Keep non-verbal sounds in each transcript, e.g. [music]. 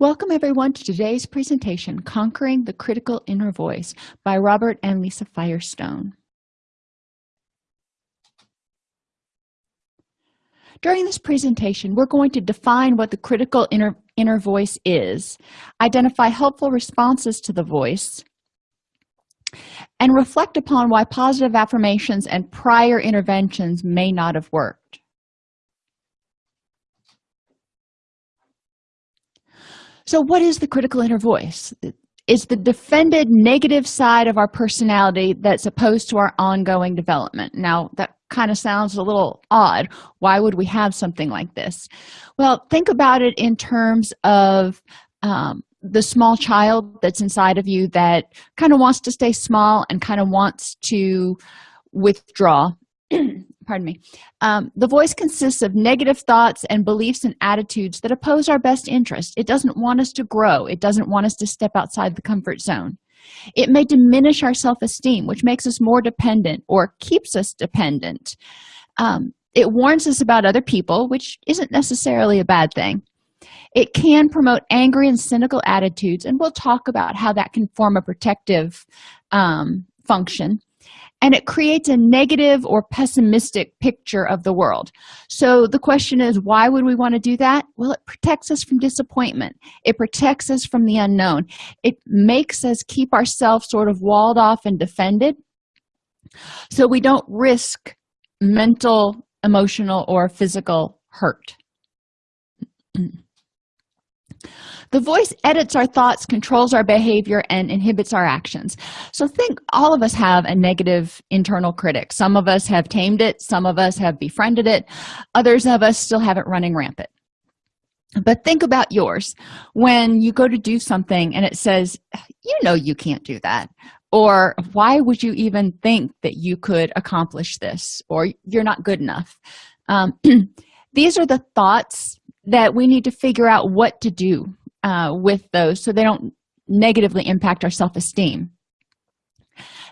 Welcome everyone to today's presentation, Conquering the Critical Inner Voice by Robert and Lisa Firestone. During this presentation, we're going to define what the critical inner, inner voice is, identify helpful responses to the voice, and reflect upon why positive affirmations and prior interventions may not have worked. So what is the critical inner voice? It's the defended negative side of our personality that's opposed to our ongoing development. Now that kind of sounds a little odd. Why would we have something like this? Well think about it in terms of um, the small child that's inside of you that kind of wants to stay small and kind of wants to withdraw [clears throat] pardon me. Um, the voice consists of negative thoughts and beliefs and attitudes that oppose our best interest. It doesn't want us to grow. It doesn't want us to step outside the comfort zone. It may diminish our self-esteem which makes us more dependent or keeps us dependent. Um, it warns us about other people which isn't necessarily a bad thing. It can promote angry and cynical attitudes and we'll talk about how that can form a protective um, function and it creates a negative or pessimistic picture of the world. So the question is why would we want to do that? Well it protects us from disappointment. It protects us from the unknown. It makes us keep ourselves sort of walled off and defended. So we don't risk mental emotional or physical hurt [clears throat] the voice edits our thoughts controls our behavior and inhibits our actions. So think all of us have a negative internal critic. Some of us have tamed it. Some of us have befriended it. Others of us still have it running rampant. But think about yours. When you go to do something and it says you know you can't do that or why would you even think that you could accomplish this? or you're not good enough. Um, [clears throat] these are the thoughts that we need to figure out what to do uh, with those so they don't negatively impact our self-esteem.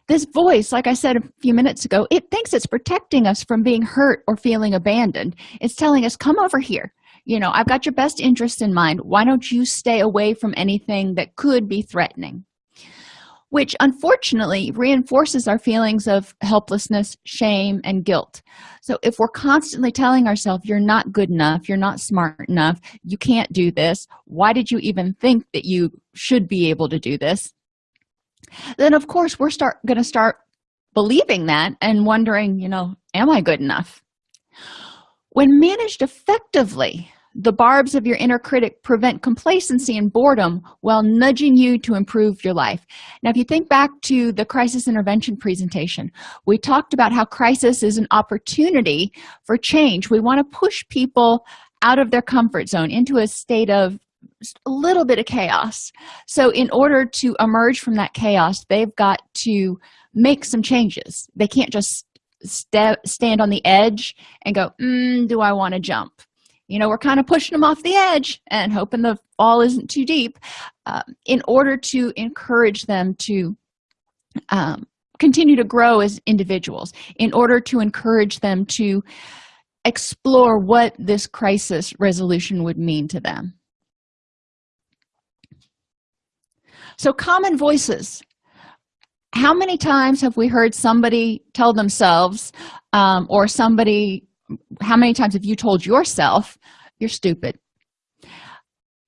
This voice like i said a few minutes ago it thinks it's protecting us from being hurt or feeling abandoned. It's telling us come over here. You know i've got your best interest in mind. Why don't you stay away from anything that could be threatening which unfortunately reinforces our feelings of helplessness shame and guilt. So if we're constantly telling ourselves you're not good enough you're not smart enough you can't do this why did you even think that you should be able to do this? then of course we're start going to start believing that and wondering you know am i good enough? When managed effectively the barbs of your inner critic prevent complacency and boredom while nudging you to improve your life. Now if you think back to the crisis intervention presentation we talked about how crisis is an opportunity for change. We want to push people out of their comfort zone into a state of a little bit of chaos. So in order to emerge from that chaos they've got to make some changes. They can't just st stand on the edge and go mm, do i want to jump you know we're kind of pushing them off the edge and hoping the fall isn't too deep uh, in order to encourage them to um, continue to grow as individuals in order to encourage them to explore what this crisis resolution would mean to them. So common voices. How many times have we heard somebody tell themselves um, or somebody how many times have you told yourself you're stupid?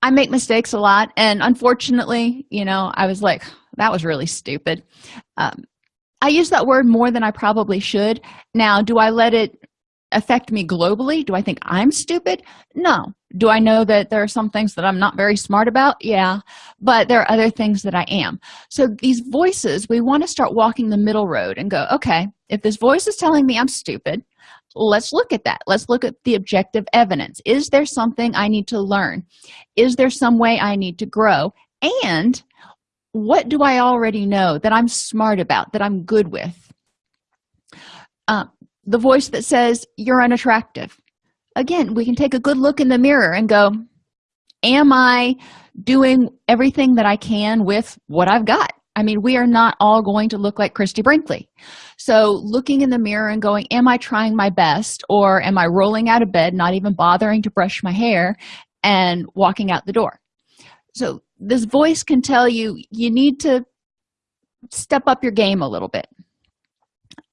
I make mistakes a lot and unfortunately you know i was like that was really stupid. Um, i use that word more than i probably should. Now do i let it affect me globally? Do i think i'm stupid? No. Do i know that there are some things that i'm not very smart about? Yeah. But there are other things that i am. So these voices we want to start walking the middle road and go okay if this voice is telling me i'm stupid let's look at that. Let's look at the objective evidence. Is there something i need to learn? Is there some way i need to grow? And what do i already know that i'm smart about that i'm good with? Uh, the voice that says you're unattractive. Again we can take a good look in the mirror and go am i doing everything that i can with what i've got? I mean we are not all going to look like christie brinkley so looking in the mirror and going am i trying my best or am i rolling out of bed not even bothering to brush my hair and walking out the door? So this voice can tell you you need to step up your game a little bit.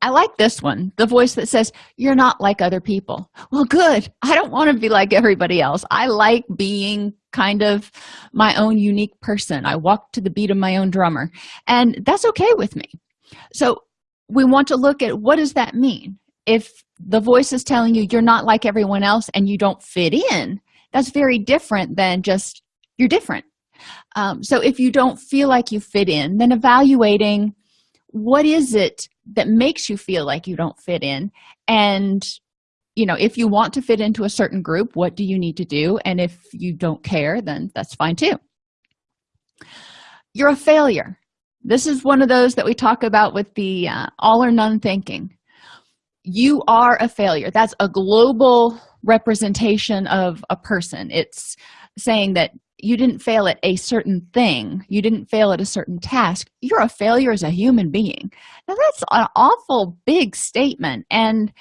I like this one the voice that says you're not like other people. Well good. I don't want to be like everybody else. I like being kind of my own unique person. I walk to the beat of my own drummer. And that's okay with me. So we want to look at what does that mean? If the voice is telling you you're not like everyone else and you don't fit in that's very different than just you're different. Um, so if you don't feel like you fit in then evaluating what is it that makes you feel like you don't fit in? And you know if you want to fit into a certain group what do you need to do? And if you don't care then that's fine too. You're a failure this is one of those that we talk about with the uh, all or none thinking. You are a failure. That's a global representation of a person. It's saying that you didn't fail at a certain thing. You didn't fail at a certain task. You're a failure as a human being. Now that's an awful big statement and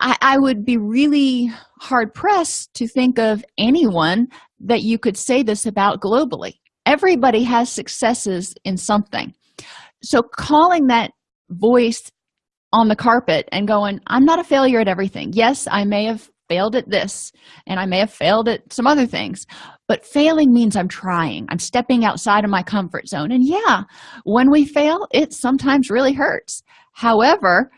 I, I, would be really hard pressed to think of anyone that you could say this about globally everybody has successes in something. So calling that voice on the carpet and going i'm not a failure at everything. Yes i may have failed at this and i may have failed at some other things but failing means i'm trying. I'm stepping outside of my comfort zone. And yeah when we fail it sometimes really hurts. However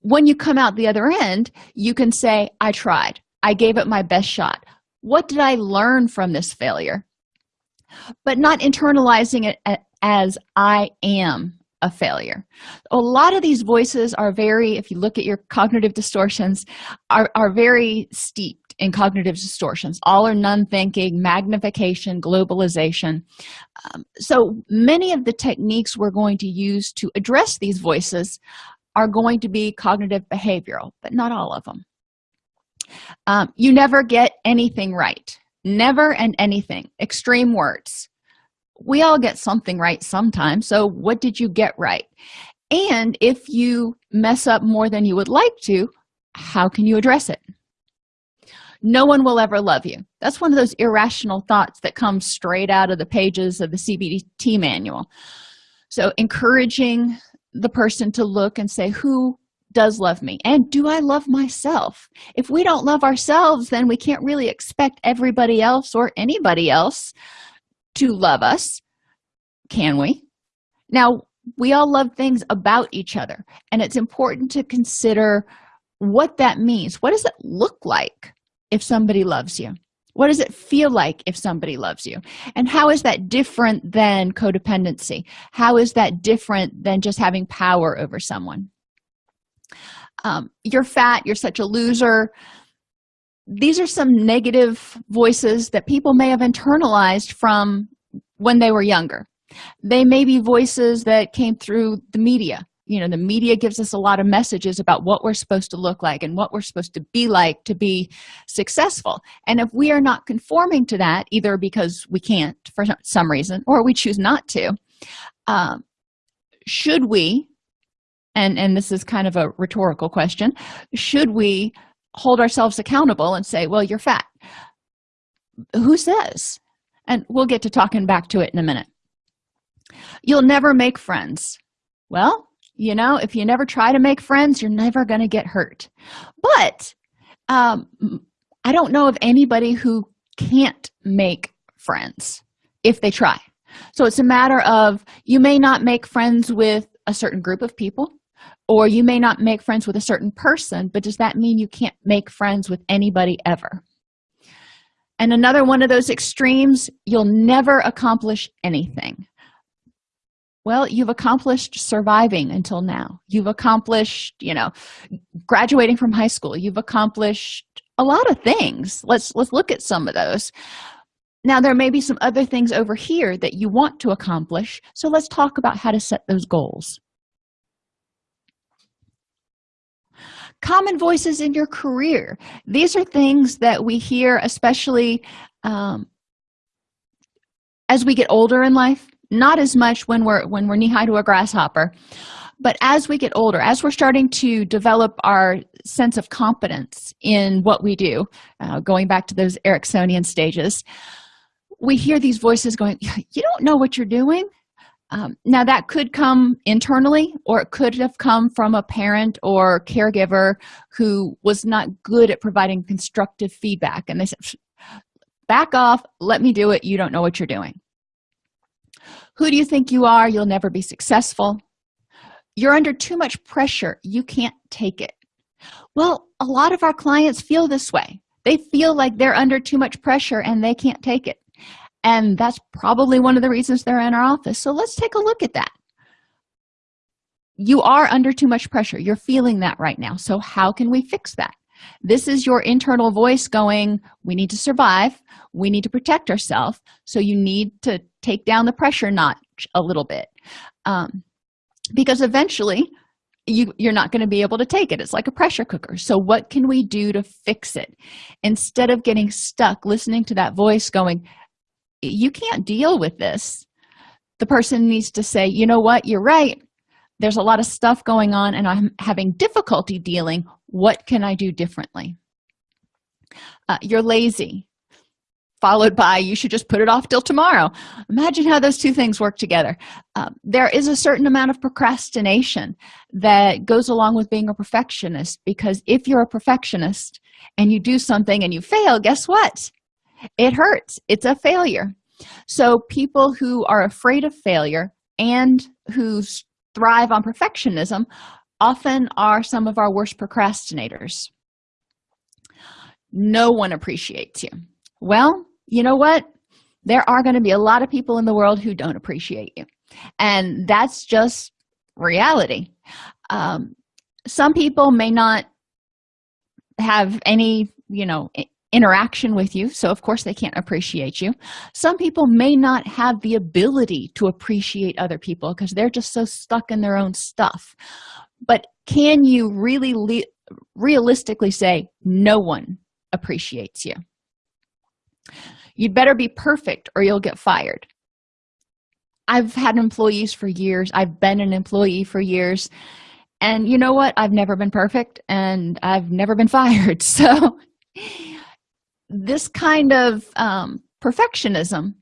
when you come out the other end you can say i tried. I gave it my best shot. What did i learn from this failure but not internalizing it as i am a failure. A lot of these voices are very if you look at your cognitive distortions are, are very steeped in cognitive distortions. All or none thinking magnification globalization. Um, so many of the techniques we're going to use to address these voices are going to be cognitive behavioral but not all of them. Um, you never get anything right never and anything. Extreme words. We all get something right sometimes so what did you get right? And if you mess up more than you would like to how can you address it? No one will ever love you. That's one of those irrational thoughts that comes straight out of the pages of the cbt manual. So encouraging the person to look and say who does love me? And do i love myself? If we don't love ourselves then we can't really expect everybody else or anybody else to love us can we? Now we all love things about each other and it's important to consider what that means. What does it look like if somebody loves you? What does it feel like if somebody loves you? And how is that different than codependency? How is that different than just having power over someone um, you're fat you're such a loser. These are some negative voices that people may have internalized from when they were younger. They may be voices that came through the media. You know the media gives us a lot of messages about what we're supposed to look like and what we're supposed to be like to be successful. And if we are not conforming to that either because we can't for some reason or we choose not to um, should we and and this is kind of a rhetorical question. Should we hold ourselves accountable and say well you're fat? Who says? And we'll get to talking back to it in a minute. You'll never make friends. Well you know if you never try to make friends you're never going to get hurt. But um i don't know of anybody who can't make friends if they try. So it's a matter of you may not make friends with a certain group of people or you may not make friends with a certain person but does that mean you can't make friends with anybody ever? And another one of those extremes you'll never accomplish anything. Well you've accomplished surviving until now. You've accomplished you know graduating from high school. You've accomplished a lot of things. Let's let's look at some of those. Now there may be some other things over here that you want to accomplish so let's talk about how to set those goals common voices in your career. These are things that we hear especially um, as we get older in life not as much when we're when we're knee-high to a grasshopper but as we get older as we're starting to develop our sense of competence in what we do uh, going back to those eriksonian stages we hear these voices going you don't know what you're doing um, now that could come internally or it could have come from a parent or caregiver who was not good at providing constructive feedback and they said back off let me do it you don't know what you're doing. Who do you think you are? You'll never be successful. You're under too much pressure you can't take it. Well a lot of our clients feel this way. They feel like they're under too much pressure and they can't take it and that's probably one of the reasons they're in our office. So let's take a look at that. You are under too much pressure. You're feeling that right now. So how can we fix that? This is your internal voice going we need to survive. We need to protect ourselves. So you need to take down the pressure notch a little bit. Um, because eventually you you're not going to be able to take it. It's like a pressure cooker. So what can we do to fix it? Instead of getting stuck listening to that voice going you can't deal with this. The person needs to say you know what? You're right. There's a lot of stuff going on and i'm having difficulty dealing. What can i do differently? Uh, you're lazy. Followed by you should just put it off till tomorrow. Imagine how those two things work together. Um, there is a certain amount of procrastination that goes along with being a perfectionist because if you're a perfectionist and you do something and you fail guess what it hurts. It's a failure. So people who are afraid of failure and who thrive on perfectionism often are some of our worst procrastinators. No one appreciates you. Well you know what? There are going to be a lot of people in the world who don't appreciate you. And that's just reality. Um, some people may not have any you know interaction with you so of course they can't appreciate you. Some people may not have the ability to appreciate other people because they're just so stuck in their own stuff. But can you really realistically say no one appreciates you? You'd better be perfect or you'll get fired. I've had employees for years. I've been an employee for years. And you know what? I've never been perfect and i've never been [laughs] fired. So this kind of um, perfectionism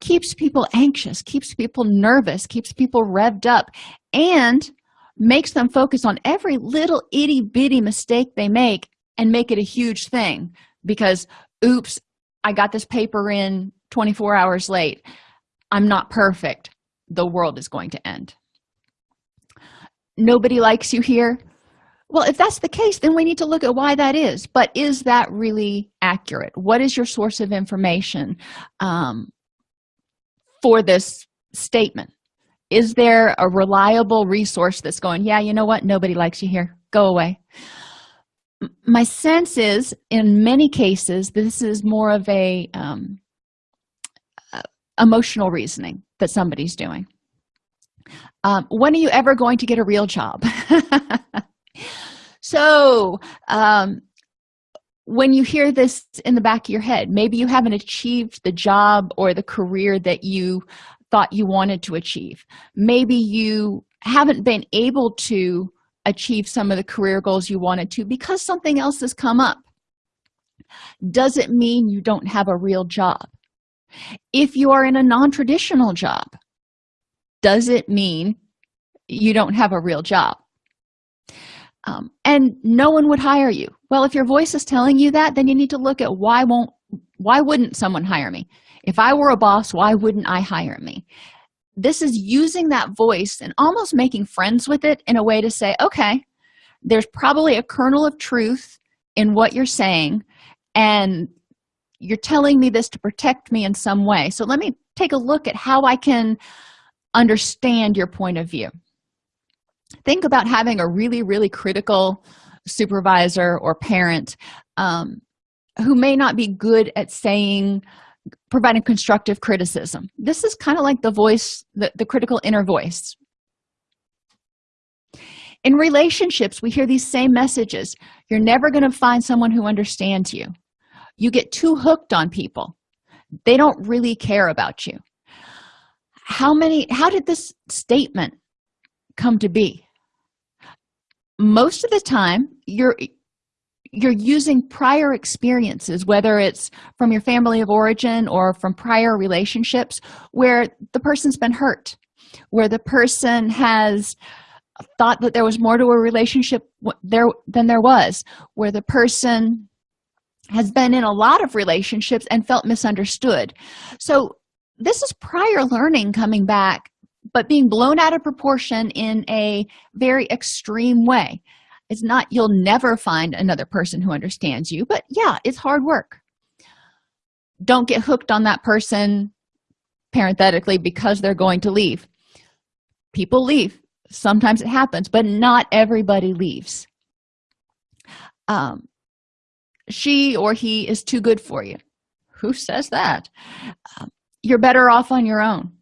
keeps people anxious keeps people nervous keeps people revved up and makes them focus on every little itty-bitty mistake they make and make it a huge thing because oops i got this paper in 24 hours late. I'm not perfect. The world is going to end. Nobody likes you here well if that's the case then we need to look at why that is. But is that really accurate? What is your source of information um, for this statement? Is there a reliable resource that's going yeah you know what? Nobody likes you here. Go away. My sense is in many cases this is more of a um, emotional reasoning that somebody's doing. Um, when are you ever going to get a real job [laughs] so um, when you hear this in the back of your head maybe you haven't achieved the job or the career that you thought you wanted to achieve. Maybe you haven't been able to achieve some of the career goals you wanted to because something else has come up. Does it mean you don't have a real job? If you are in a non-traditional job does it mean you don't have a real job um, and no one would hire you. Well if your voice is telling you that then you need to look at why won't why wouldn't someone hire me? If i were a boss why wouldn't i hire me? This is using that voice and almost making friends with it in a way to say okay there's probably a kernel of truth in what you're saying and you're telling me this to protect me in some way. So let me take a look at how i can understand your point of view think about having a really really critical supervisor or parent um, who may not be good at saying providing constructive criticism. This is kind of like the voice the, the critical inner voice. In relationships we hear these same messages. You're never going to find someone who understands you. You get too hooked on people. They don't really care about you. How many how did this statement come to be most of the time you're you're using prior experiences whether it's from your family of origin or from prior relationships where the person's been hurt where the person has thought that there was more to a relationship there than there was where the person has been in a lot of relationships and felt misunderstood. So this is prior learning coming back but being blown out of proportion in a very extreme way. It's not you'll never find another person who understands you but yeah it's hard work. Don't get hooked on that person parenthetically because they're going to leave. People leave. Sometimes it happens but not everybody leaves. Um she or he is too good for you. Who says that? Um, you're better off on your own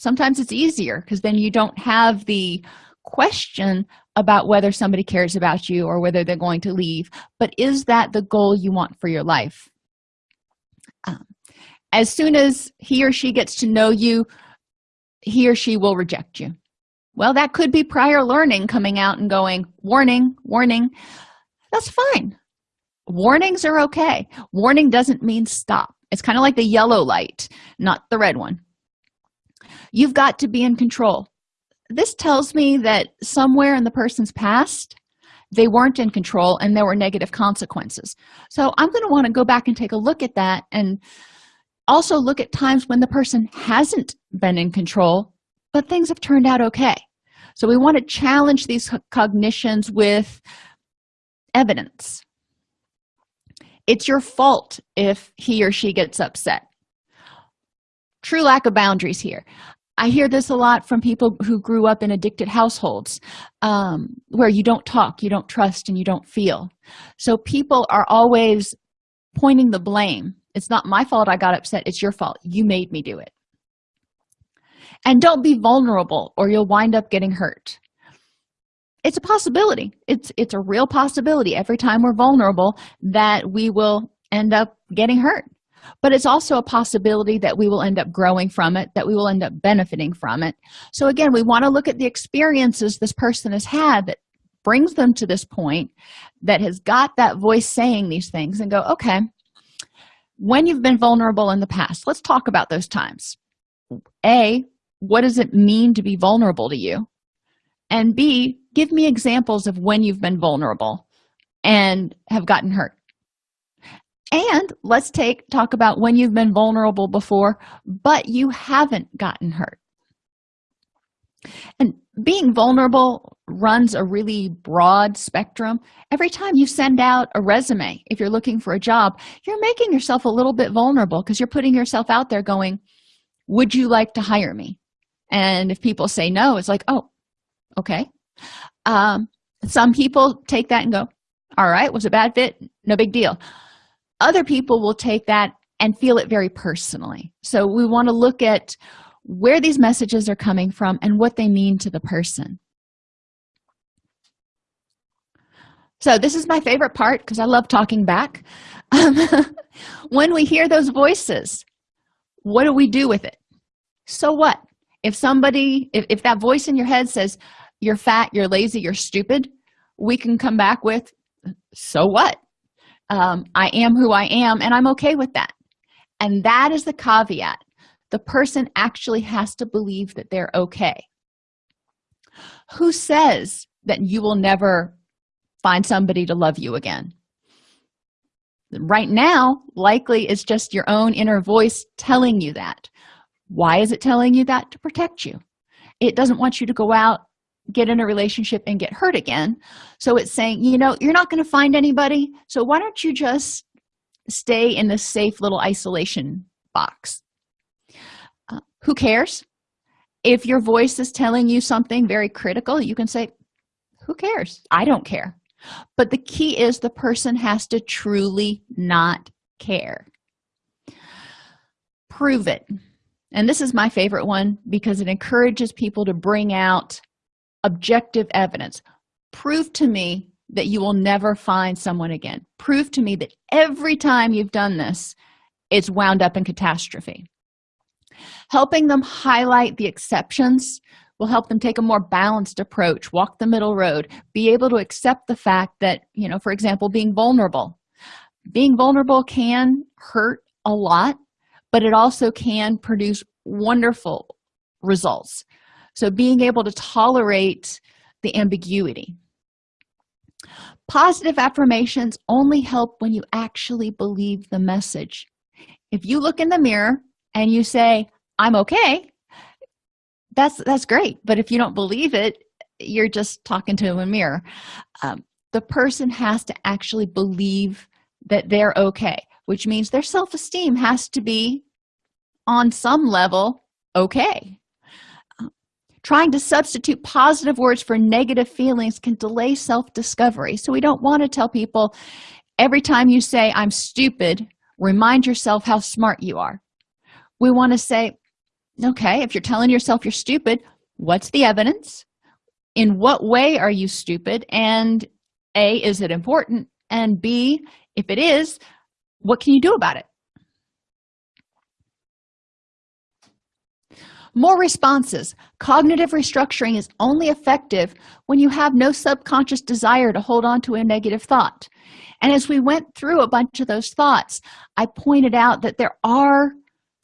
sometimes it's easier because then you don't have the question about whether somebody cares about you or whether they're going to leave but is that the goal you want for your life? Um, as soon as he or she gets to know you he or she will reject you. Well that could be prior learning coming out and going warning warning. That's fine. Warnings are okay. Warning doesn't mean stop. It's kind of like the yellow light not the red one you've got to be in control. This tells me that somewhere in the person's past they weren't in control and there were negative consequences. So i'm going to want to go back and take a look at that and also look at times when the person hasn't been in control but things have turned out okay. So we want to challenge these cognitions with evidence. It's your fault if he or she gets upset. True lack of boundaries here i hear this a lot from people who grew up in addicted households um, where you don't talk you don't trust and you don't feel. So people are always pointing the blame. It's not my fault i got upset it's your fault. You made me do it. And don't be vulnerable or you'll wind up getting hurt. It's a possibility. It's it's a real possibility. Every time we're vulnerable that we will end up getting hurt but it's also a possibility that we will end up growing from it that we will end up benefiting from it. So again we want to look at the experiences this person has had that brings them to this point that has got that voice saying these things and go okay when you've been vulnerable in the past let's talk about those times. A what does it mean to be vulnerable to you? And b give me examples of when you've been vulnerable and have gotten hurt and let's take talk about when you've been vulnerable before but you haven't gotten hurt. And being vulnerable runs a really broad spectrum. Every time you send out a resume if you're looking for a job you're making yourself a little bit vulnerable because you're putting yourself out there going would you like to hire me? And if people say no it's like oh okay. Um some people take that and go all right was a bad fit no big deal other people will take that and feel it very personally. So we want to look at where these messages are coming from and what they mean to the person. So this is my favorite part because i love talking back. Um, [laughs] when we hear those voices what do we do with it? So what? If somebody if, if that voice in your head says you're fat you're lazy you're stupid we can come back with so what um, i am who i am and i'm okay with that. And that is the caveat. The person actually has to believe that they're okay. Who says that you will never find somebody to love you again? Right now likely it's just your own inner voice telling you that. Why is it telling you that? To protect you. It doesn't want you to go out get in a relationship and get hurt again. So it's saying you know you're not going to find anybody. So why don't you just stay in this safe little isolation box? Uh, who cares? If your voice is telling you something very critical you can say who cares? I don't care. But the key is the person has to truly not care. Prove it. And this is my favorite one because it encourages people to bring out objective evidence. Prove to me that you will never find someone again. Prove to me that every time you've done this it's wound up in catastrophe. Helping them highlight the exceptions will help them take a more balanced approach walk the middle road be able to accept the fact that you know for example being vulnerable. Being vulnerable can hurt a lot but it also can produce wonderful results so being able to tolerate the ambiguity. Positive affirmations only help when you actually believe the message. If you look in the mirror and you say i'm okay that's that's great. But if you don't believe it you're just talking to a mirror. Um, the person has to actually believe that they're okay which means their self-esteem has to be on some level okay trying to substitute positive words for negative feelings can delay self-discovery. So we don't want to tell people every time you say i'm stupid remind yourself how smart you are. We want to say okay if you're telling yourself you're stupid what's the evidence? In what way are you stupid? And a is it important? And b if it is what can you do about it more responses. Cognitive restructuring is only effective when you have no subconscious desire to hold on to a negative thought. And as we went through a bunch of those thoughts i pointed out that there are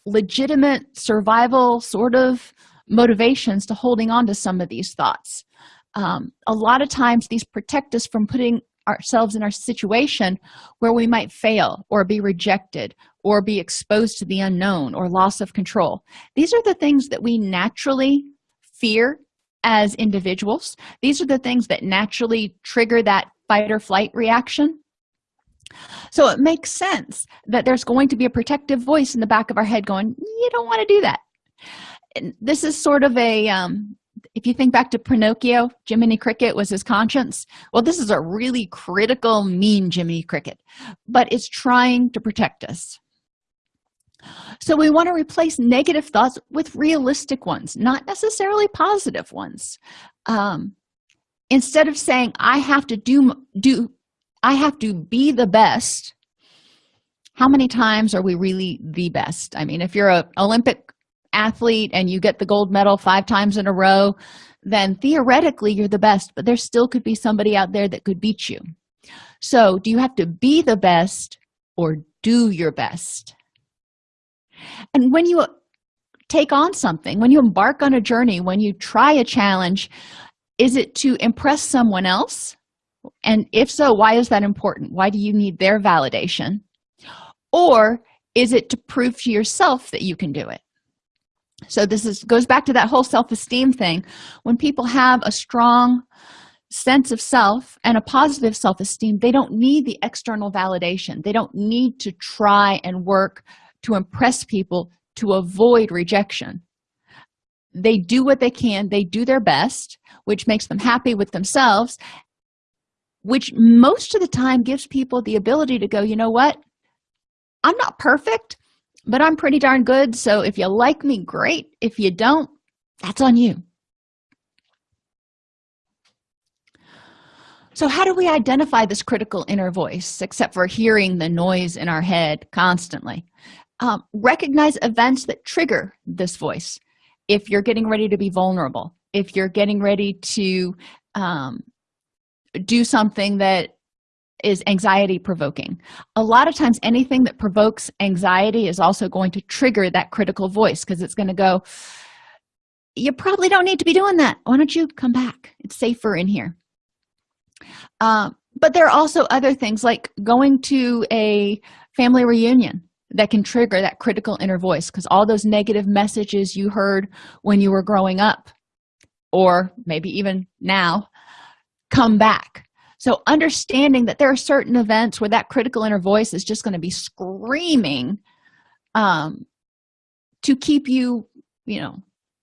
legitimate survival sort of motivations to holding on to some of these thoughts. Um, a lot of times these protect us from putting ourselves in our situation where we might fail or be rejected or be exposed to the unknown or loss of control. These are the things that we naturally fear as individuals. These are the things that naturally trigger that fight or flight reaction. So it makes sense that there's going to be a protective voice in the back of our head going you don't want to do that. And this is sort of a um, if you think back to pinocchio jiminy cricket was his conscience. Well this is a really critical mean jiminy cricket but it's trying to protect us. So we want to replace negative thoughts with realistic ones not necessarily positive ones. Um, instead of saying i have to do do i have to be the best how many times are we really the best? I mean if you're a olympic athlete and you get the gold medal five times in a row then theoretically you're the best but there still could be somebody out there that could beat you. So do you have to be the best or do your best? And when you take on something when you embark on a journey when you try a challenge is it to impress someone else? And if so why is that important? Why do you need their validation? Or is it to prove to yourself that you can do it so this is goes back to that whole self-esteem thing. When people have a strong sense of self and a positive self-esteem they don't need the external validation. They don't need to try and work to impress people to avoid rejection. They do what they can. They do their best which makes them happy with themselves which most of the time gives people the ability to go you know what? I'm not perfect but i'm pretty darn good so if you like me great. If you don't that's on you. So how do we identify this critical inner voice except for hearing the noise in our head constantly? Um, recognize events that trigger this voice. If you're getting ready to be vulnerable if you're getting ready to um, do something that is anxiety provoking. A lot of times anything that provokes anxiety is also going to trigger that critical voice because it's going to go you probably don't need to be doing that. Why don't you come back? It's safer in here. Um, but there are also other things like going to a family reunion that can trigger that critical inner voice because all those negative messages you heard when you were growing up or maybe even now come back so understanding that there are certain events where that critical inner voice is just going to be screaming um, to keep you you know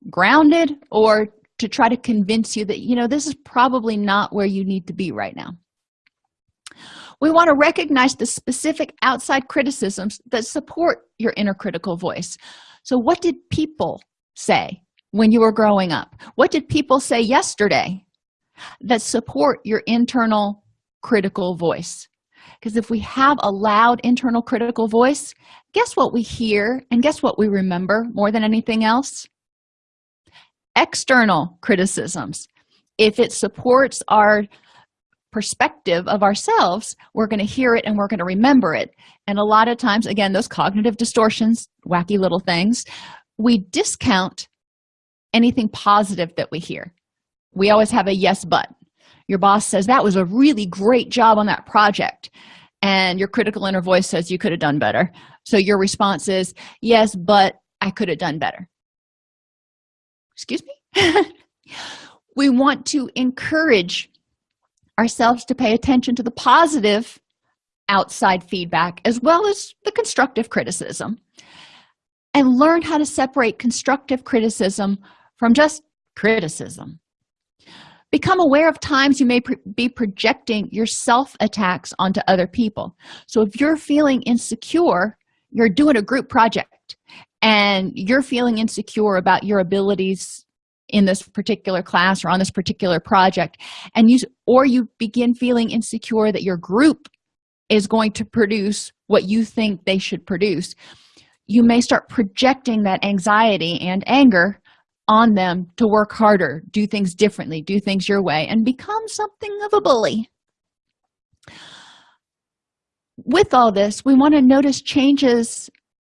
grounded or to try to convince you that you know this is probably not where you need to be right now. We want to recognize the specific outside criticisms that support your inner critical voice. So what did people say when you were growing up? What did people say yesterday that support your internal critical voice. Because if we have a loud internal critical voice guess what we hear and guess what we remember more than anything else? External criticisms. If it supports our perspective of ourselves we're going to hear it and we're going to remember it. And a lot of times again those cognitive distortions wacky little things we discount anything positive that we hear we always have a yes but your boss says that was a really great job on that project. And your critical inner voice says you could have done better. So your response is yes but i could have done better. Excuse me? [laughs] We want to encourage ourselves to pay attention to the positive outside feedback as well as the constructive criticism and learn how to separate constructive criticism from just criticism become aware of times you may be projecting your self attacks onto other people. So if you're feeling insecure you're doing a group project and you're feeling insecure about your abilities in this particular class or on this particular project and you or you begin feeling insecure that your group is going to produce what you think they should produce you may start projecting that anxiety and anger on them to work harder do things differently do things your way and become something of a bully. With all this we want to notice changes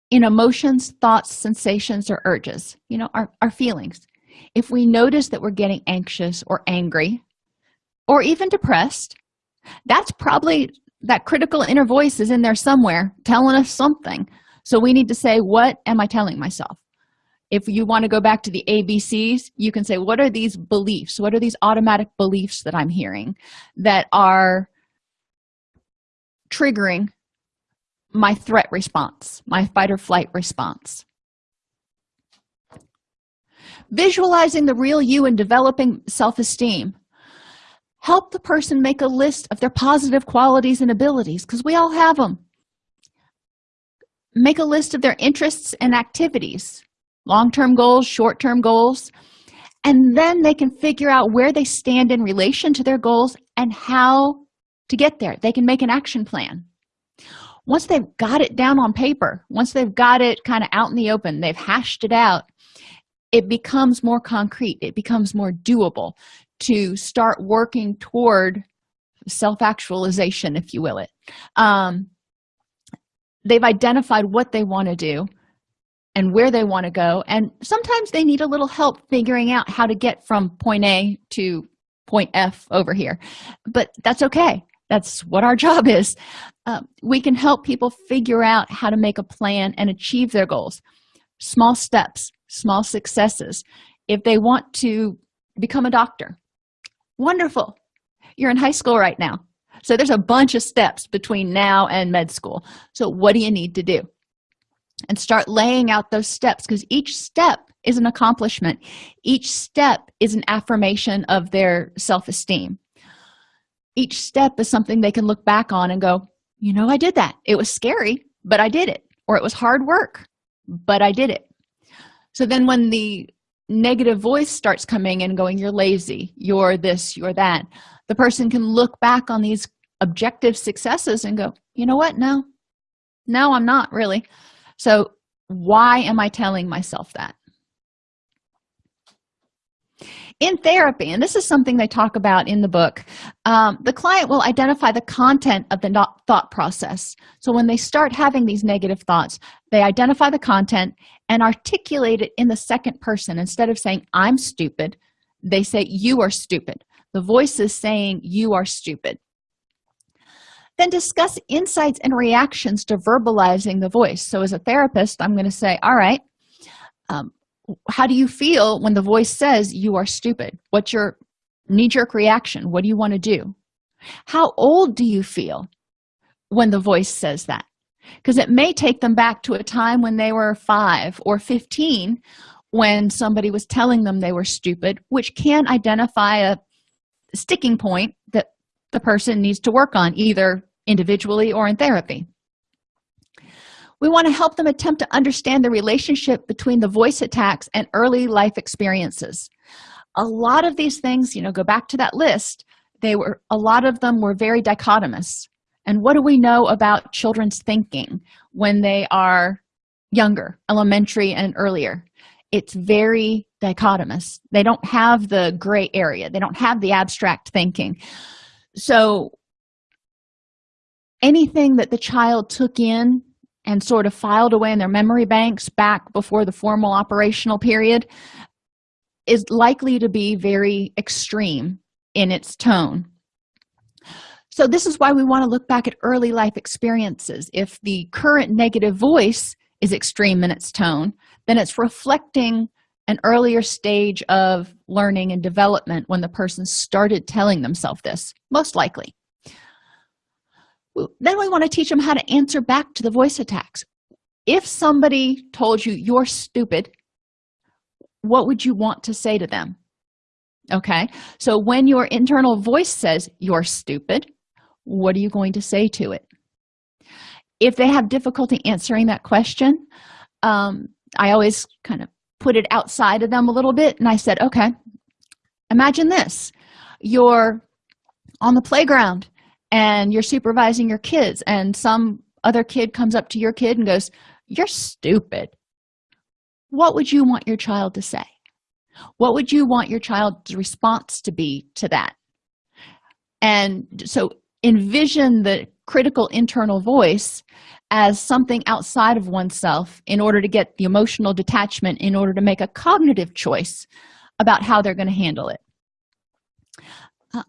in emotions thoughts sensations or urges you know our, our feelings. If we notice that we're getting anxious or angry or even depressed that's probably that critical inner voice is in there somewhere telling us something. So we need to say what am i telling myself if you want to go back to the abcs you can say what are these beliefs? What are these automatic beliefs that i'm hearing that are triggering my threat response my fight or flight response? Visualizing the real you and developing self-esteem. Help the person make a list of their positive qualities and abilities because we all have them make a list of their interests and activities long-term goals short-term goals and then they can figure out where they stand in relation to their goals and how to get there. They can make an action plan. Once they've got it down on paper once they've got it kind of out in the open they've hashed it out it becomes more concrete. It becomes more doable to start working toward self-actualization if you will it. Um, they've identified what they want to do and where they want to go. And sometimes they need a little help figuring out how to get from point a to point f over here. But that's okay. That's what our [laughs] job is. Uh, we can help people figure out how to make a plan and achieve their goals. Small steps small successes. If they want to become a doctor wonderful. You're in high school right now. So there's a bunch of steps between now and med school. So what do you need to do and start laying out those steps because each step is an accomplishment. Each step is an affirmation of their self-esteem. Each step is something they can look back on and go you know i did that. It was scary but i did it or it was hard work but i did it. So then when the negative voice starts coming and going you're lazy you're this you're that the person can look back on these objective successes and go you know what? No. No i'm not really so why am i telling myself that? In therapy and this is something they talk about in the book um, the client will identify the content of the thought process. So when they start having these negative thoughts they identify the content and articulate it in the second person. Instead of saying i'm stupid they say you are stupid. The voice is saying you are stupid then discuss insights and reactions to verbalizing the voice. So as a therapist i'm going to say all right um, how do you feel when the voice says you are stupid? What's your knee-jerk reaction? What do you want to do? How old do you feel when the voice says that? Because it may take them back to a time when they were 5 or 15 when somebody was telling them they were stupid which can identify a sticking point that the person needs to work on either individually or in therapy. We want to help them attempt to understand the relationship between the voice attacks and early life experiences. A lot of these things you know go back to that list they were a lot of them were very dichotomous. And what do we know about children's thinking when they are younger elementary and earlier? It's very dichotomous. They don't have the gray area. They don't have the abstract thinking. So anything that the child took in and sort of filed away in their memory banks back before the formal operational period is likely to be very extreme in its tone. So this is why we want to look back at early life experiences. If the current negative voice is extreme in its tone then it's reflecting an earlier stage of learning and development when the person started telling themselves this most likely then we want to teach them how to answer back to the voice attacks. If somebody told you you're stupid what would you want to say to them? Okay? So when your internal voice says you're stupid what are you going to say to it? If they have difficulty answering that question um, i always kind of put it outside of them a little bit and i said okay imagine this. You're on the playground and you're supervising your kids and some other kid comes up to your kid and goes you're stupid. What would you want your child to say? What would you want your child's response to be to that? And so envision the critical internal voice as something outside of oneself in order to get the emotional detachment in order to make a cognitive choice about how they're going to handle it. Um,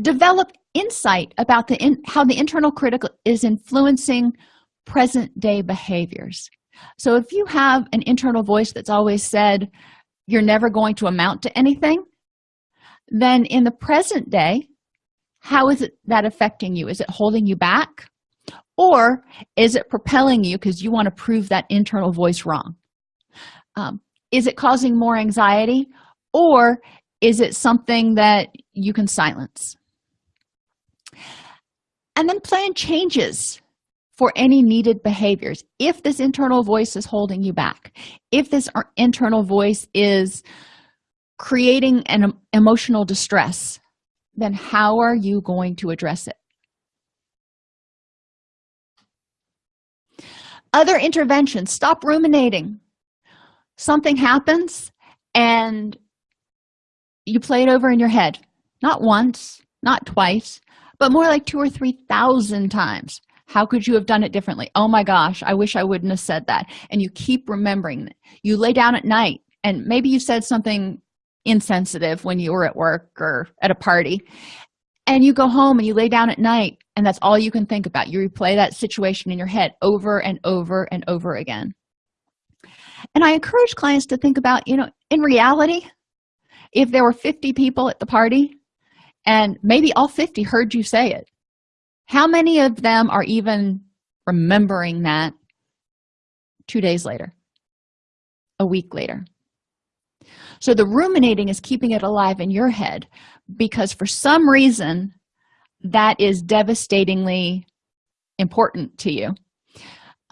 develop insight about the in, how the internal critical is influencing present day behaviors. So if you have an internal voice that's always said you're never going to amount to anything then in the present day how is it that affecting you? Is it holding you back? Or is it propelling you because you want to prove that internal voice wrong? Um, is it causing more anxiety? Or is it something that you can silence and then plan changes for any needed behaviors. If this internal voice is holding you back if this internal voice is creating an emotional distress then how are you going to address it? Other interventions. Stop ruminating. Something happens and you play it over in your head. Not once not twice but more like two or three thousand times. How could you have done it differently? Oh my gosh i wish i wouldn't have said that. And you keep remembering you lay down at night and maybe you said something insensitive when you were at work or at a party and you go home and you lay down at night and that's all you can think about. You replay that situation in your head over and over and over again. And i encourage clients to think about you know in reality if there were 50 people at the party and maybe all 50 heard you say it. How many of them are even remembering that two days later? A week later. So the ruminating is keeping it alive in your head because for some reason that is devastatingly important to you.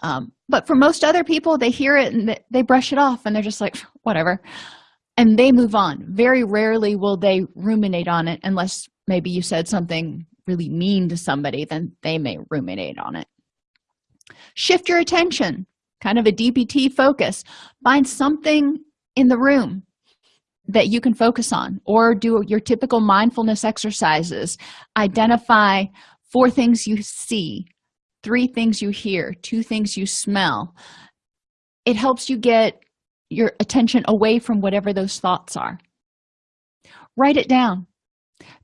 Um, but for most other people they hear it and they brush it off and they're just like whatever and they move on. Very rarely will they ruminate on it unless maybe you said something really mean to somebody then they may ruminate on it. Shift your attention. Kind of a DBT focus. Find something in the room that you can focus on or do your typical mindfulness exercises. Identify four things you see three things you hear two things you smell. It helps you get your attention away from whatever those thoughts are. Write it down.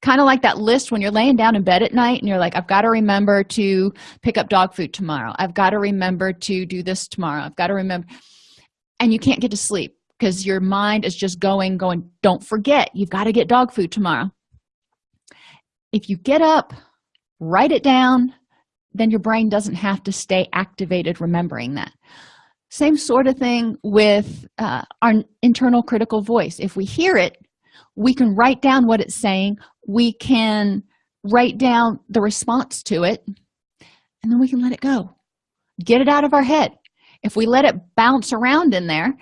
Kind of like that list when you're laying down in bed at night and you're like i've got to remember to pick up dog food tomorrow. I've got to remember to do this tomorrow. I've got to remember and you can't get to sleep because your mind is just going going don't forget you've got to get dog food tomorrow. If you get up write it down then your brain doesn't have to stay activated remembering that same sort of thing with uh, our internal critical voice. If we hear it we can write down what it's saying. We can write down the response to it and then we can let it go. Get it out of our head. If we let it bounce around in there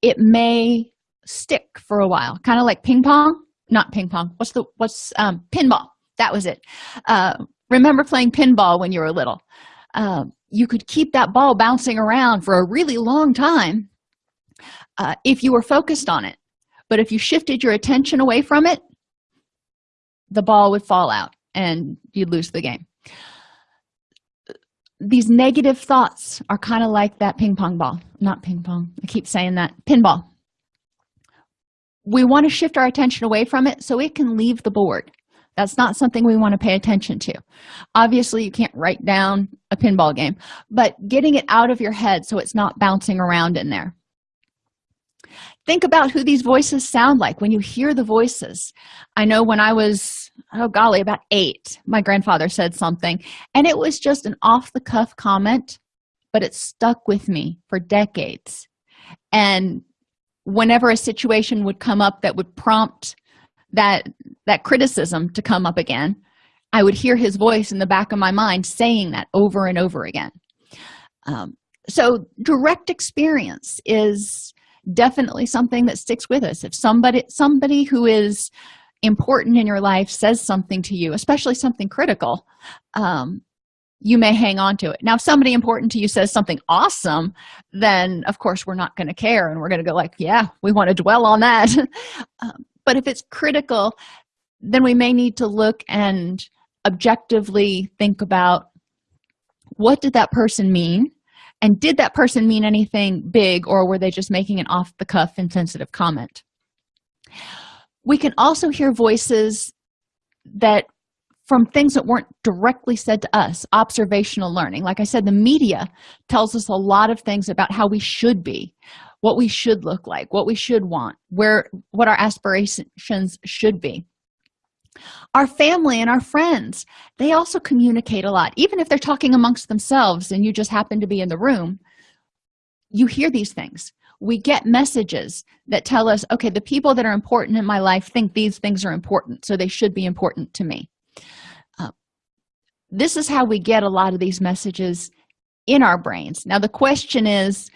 it may stick for a while. Kind of like ping pong. Not ping pong. What's the what's um pinball? That was it. Uh remember playing pinball when you were little um, you could keep that ball bouncing around for a really long time uh, if you were focused on it. But if you shifted your attention away from it the ball would fall out and you'd lose the game. These negative thoughts are kind of like that ping pong ball. Not ping pong. I keep saying that. Pinball. We want to shift our attention away from it so it can leave the board that's not something we want to pay attention to. Obviously you can't write down a pinball game but getting it out of your head so it's not bouncing around in there. Think about who these voices sound like. When you hear the voices i know when i was oh golly about eight my grandfather said something and it was just an off-the-cuff comment but it stuck with me for decades. And whenever a situation would come up that would prompt that that criticism to come up again i would hear his voice in the back of my mind saying that over and over again. Um, so direct experience is definitely something that sticks with us. If somebody somebody who is important in your life says something to you especially something critical um, you may hang on to it. Now if somebody important to you says something awesome then of course we're not going to care and we're going to go like yeah we want to dwell on that. [laughs] Um, but if it's critical then we may need to look and objectively think about what did that person mean? And did that person mean anything big or were they just making an off-the-cuff insensitive comment? We can also hear voices that from things that weren't directly said to us observational learning. Like i said the media tells us a lot of things about how we should be what we should look like what we should want where what our aspirations should be. Our family and our friends they also communicate a lot. Even if they're talking amongst themselves and you just happen to be in the room you hear these things. We get messages that tell us okay the people that are important in my life think these things are important so they should be important to me. Uh, this is how we get a lot of these messages in our brains. Now the question is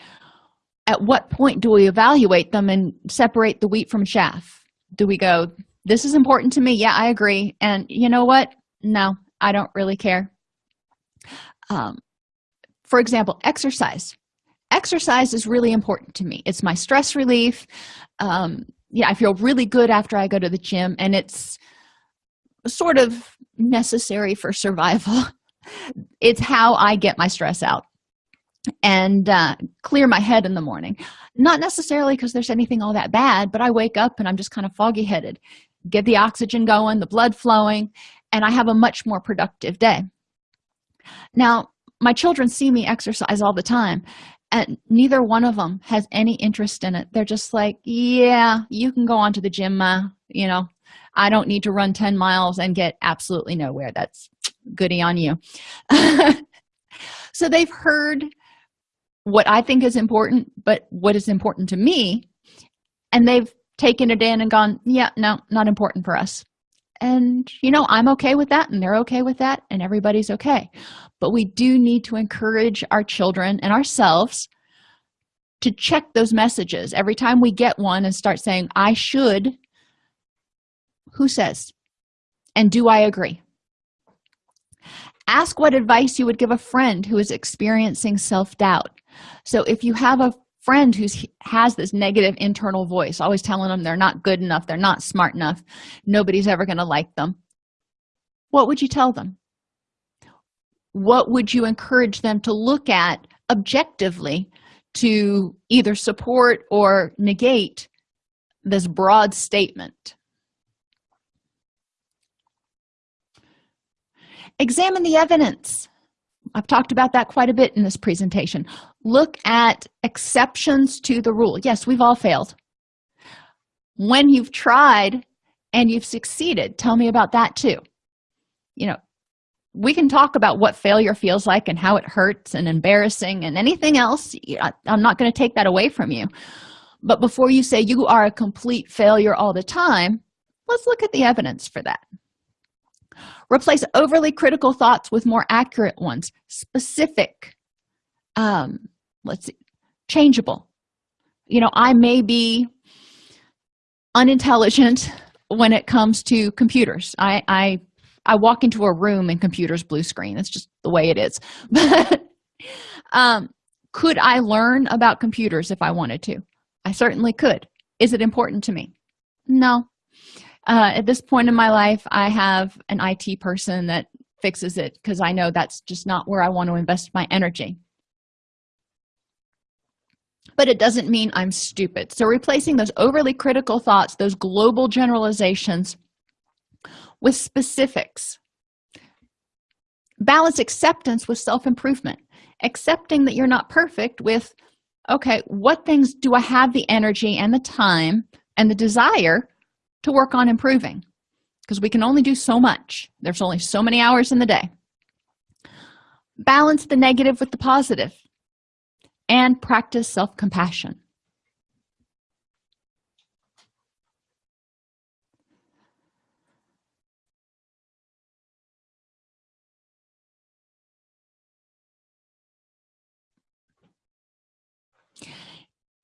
at what point do we evaluate them and separate the wheat from chaff? Do we go this is important to me. Yeah i agree. And you know what? No i don't really care. Um, for example exercise. Exercise is really important to me. It's my stress relief. Um, yeah i feel really good after i go to the gym and it's sort of necessary for survival. [laughs] It's how i get my stress out and uh, clear my head in the morning. Not necessarily because there's anything all that bad but i wake up and i'm just kind of foggy headed get the oxygen going the blood flowing and i have a much more productive day. Now my children see me exercise all the time and neither one of them has any interest in it. They're just like yeah you can go on to the gym uh, you know i don't need to run 10 miles and get absolutely nowhere. That's goody on you. [laughs] So they've heard what i think is important but what is important to me. And they've taken it in and gone yeah no not important for us. And you know i'm okay with that and they're okay with that and everybody's okay. But we do need to encourage our children and ourselves to check those messages. Every time we get one and start saying i should who says? And do i agree ask what advice you would give a friend who is experiencing self-doubt. So if you have a friend who has this negative internal voice always telling them they're not good enough they're not smart enough nobody's ever going to like them what would you tell them? What would you encourage them to look at objectively to either support or negate this broad statement examine the evidence. I've talked about that quite a bit in this presentation. Look at exceptions to the rule. Yes we've all failed. When you've tried and you've succeeded tell me about that too. You know we can talk about what failure feels like and how it hurts and embarrassing and anything else. I'm not going to take that away from you. But before you say you are a complete failure all the time let's look at the evidence for that replace overly critical thoughts with more accurate ones. Specific um let's see changeable. You know i may be unintelligent when it comes to computers. I i i walk into a room and computers blue screen. It's just the way it is. [laughs] But um could i learn about computers if i wanted to? I certainly could. Is it important to me? No uh, at this point in my life i have an it person that fixes it because i know that's just not where i want to invest my energy. But it doesn't mean i'm stupid. So replacing those overly critical thoughts those global generalizations with specifics. Balance acceptance with self-improvement. Accepting that you're not perfect with okay what things do i have the energy and the time and the desire to work on improving because we can only do so much. There's only so many hours in the day. Balance the negative with the positive and practice self-compassion.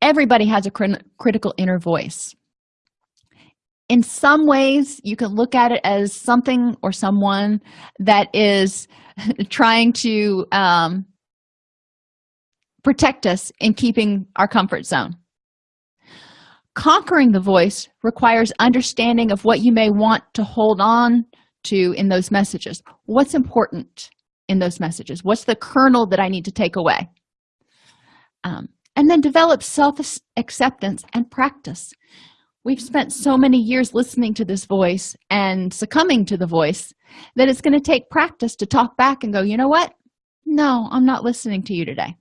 Everybody has a crit critical inner voice in some ways you can look at it as something or someone that is [laughs] trying to um, protect us in keeping our comfort zone. Conquering the voice requires understanding of what you may want to hold on to in those messages. What's important in those messages? What's the kernel that i need to take away? Um, and then develop self-acceptance and practice we've spent so many years listening to this voice and succumbing to the voice that it's going to take practice to talk back and go you know what? No i'm not listening to you today